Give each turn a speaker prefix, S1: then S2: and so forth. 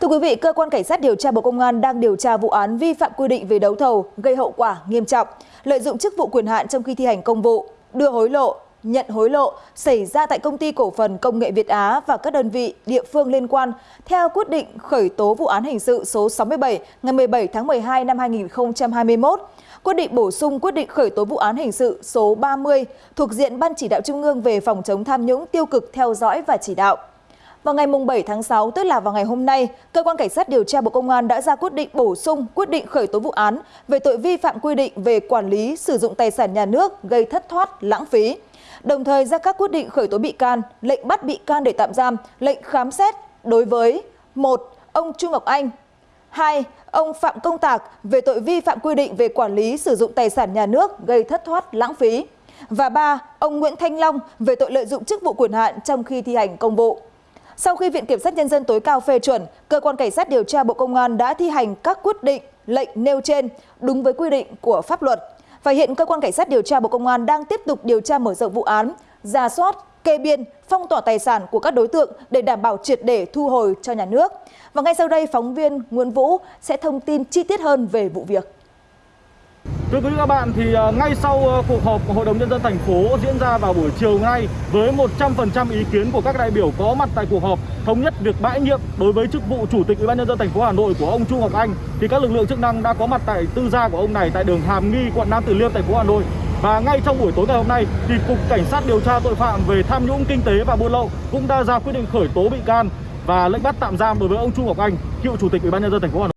S1: Thưa quý vị, cơ quan cảnh sát điều tra Bộ Công an đang điều tra vụ án vi phạm quy định về đấu thầu gây hậu quả nghiêm trọng, lợi dụng chức vụ quyền hạn trong khi thi hành công vụ, đưa hối lộ, nhận hối lộ xảy ra tại công ty cổ phần công nghệ Việt Á và các đơn vị địa phương liên quan theo quyết định khởi tố vụ án hình sự số 67 ngày 17 tháng 12 năm 2021, quyết định bổ sung quyết định khởi tố vụ án hình sự số 30 thuộc diện Ban chỉ đạo Trung ương về phòng chống tham nhũng tiêu cực theo dõi và chỉ đạo. Vào ngày 7 tháng 6, tức là vào ngày hôm nay, Cơ quan Cảnh sát điều tra Bộ Công an đã ra quyết định bổ sung quyết định khởi tố vụ án về tội vi phạm quy định về quản lý sử dụng tài sản nhà nước gây thất thoát lãng phí. Đồng thời ra các quyết định khởi tố bị can, lệnh bắt bị can để tạm giam, lệnh khám xét đối với một Ông Trung Ngọc Anh 2. Ông Phạm Công Tạc về tội vi phạm quy định về quản lý sử dụng tài sản nhà nước gây thất thoát lãng phí. Và 3. Ông Nguyễn Thanh Long về tội lợi dụng chức vụ quyền hạn trong khi thi hành công vụ. Sau khi Viện Kiểm sát Nhân dân tối cao phê chuẩn, Cơ quan Cảnh sát điều tra Bộ Công an đã thi hành các quyết định, lệnh nêu trên đúng với quy định của pháp luật. Và hiện Cơ quan Cảnh sát điều tra Bộ Công an đang tiếp tục điều tra mở rộng vụ án, ra soát, kê biên, phong tỏa tài sản của các đối tượng để đảm bảo triệt để thu hồi cho nhà nước. Và ngay sau đây, phóng viên Nguyễn Vũ sẽ thông tin chi tiết hơn về vụ việc.
S2: Thưa quý vị các bạn, thì à, ngay sau à, cuộc họp của Hội đồng Nhân dân thành phố diễn ra vào buổi chiều nay với 100% ý kiến của các đại biểu có mặt tại cuộc họp thống nhất việc bãi nhiệm đối với chức vụ Chủ tịch Ủy ban nhân dân thành phố Hà Nội của ông Chu Ngọc Anh thì các lực lượng chức năng đã có mặt tại tư gia của ông này tại đường Hàm Nghi, quận Nam Từ Liêm, thành phố Hà Nội. Và ngay trong buổi tối ngày hôm nay thì Cục Cảnh sát điều tra tội phạm về tham nhũng kinh tế và buôn lậu cũng đã ra quyết định khởi tố bị can và lệnh bắt tạm giam đối với ông Chu Ngọc Anh, cựu Chủ tịch Ủy ban nhân dân thành phố Hà Nội.